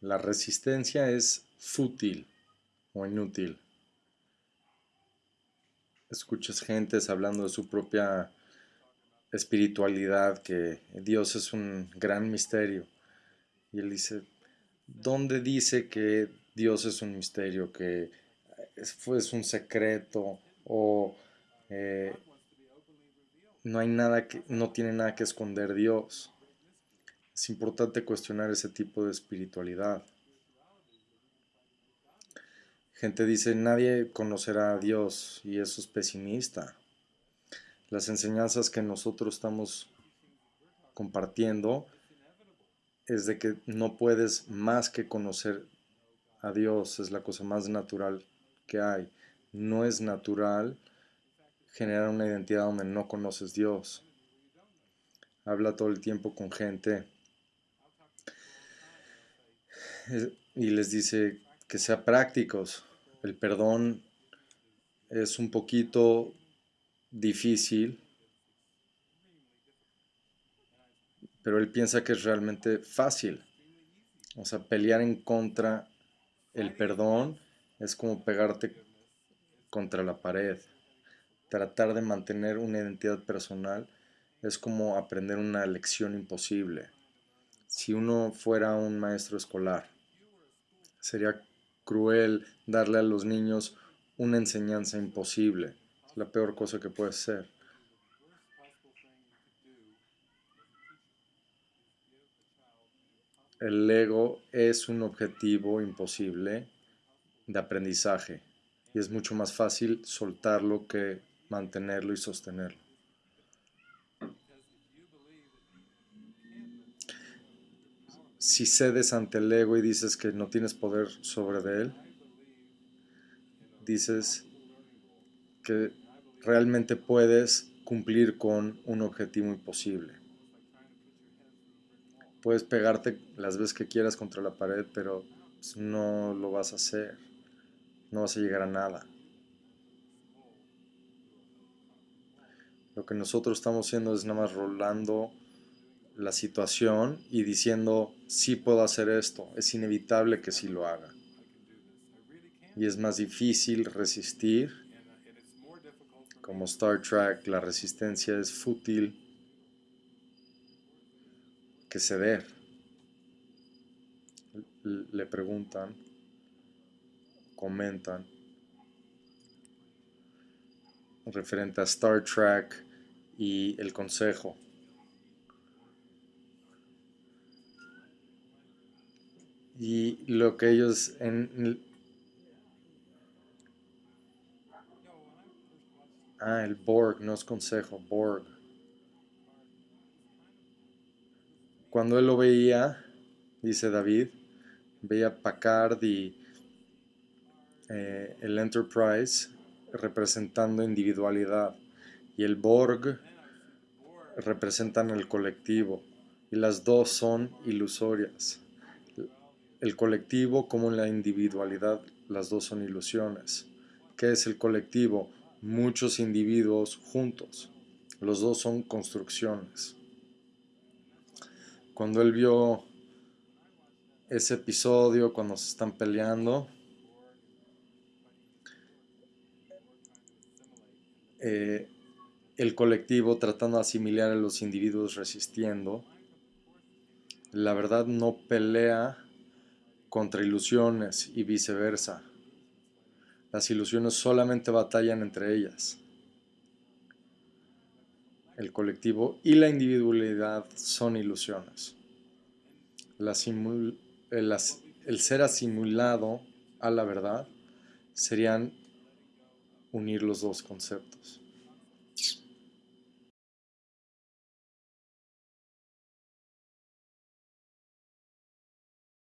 La resistencia es fútil o inútil. Escuchas gentes hablando de su propia espiritualidad, que Dios es un gran misterio. Y él dice, ¿dónde dice que Dios es un misterio, que es, un secreto o eh, no hay nada que, no tiene nada que esconder Dios? Es importante cuestionar ese tipo de espiritualidad. Gente dice, nadie conocerá a Dios y eso es pesimista. Las enseñanzas que nosotros estamos compartiendo es de que no puedes más que conocer a Dios, es la cosa más natural que hay. No es natural generar una identidad donde no conoces Dios. Habla todo el tiempo con gente y les dice que sea prácticos. El perdón es un poquito difícil, pero él piensa que es realmente fácil. O sea, pelear en contra el perdón es como pegarte contra la pared. Tratar de mantener una identidad personal es como aprender una lección imposible. Si uno fuera un maestro escolar, sería cruel darle a los niños una enseñanza imposible. Es la peor cosa que puede ser. El ego es un objetivo imposible de aprendizaje y es mucho más fácil soltarlo que mantenerlo y sostenerlo. Si cedes ante el ego y dices que no tienes poder sobre él, dices que realmente puedes cumplir con un objetivo imposible. Puedes pegarte las veces que quieras contra la pared, pero pues, no lo vas a hacer. No vas a llegar a nada. Lo que nosotros estamos haciendo es nada más rolando la situación y diciendo, sí puedo hacer esto, es inevitable que sí lo haga. Y es más difícil resistir. Como Star Trek, la resistencia es fútil que ceder. Le preguntan, comentan, referente a Star Trek y el consejo. Y lo que ellos en Ah, el Borg, no es consejo, Borg. Cuando él lo veía, dice David, veía Packard y eh, el Enterprise representando individualidad y el Borg representan el colectivo y las dos son ilusorias. El colectivo como la individualidad, las dos son ilusiones. ¿Qué es el colectivo? Muchos individuos juntos. Los dos son construcciones cuando él vio ese episodio, cuando se están peleando, eh, el colectivo tratando de asimilar a los individuos resistiendo, la verdad no pelea contra ilusiones y viceversa. Las ilusiones solamente batallan entre ellas. El colectivo y la individualidad son ilusiones. el, ser asimilado a la verdad serían unir los dos conceptos.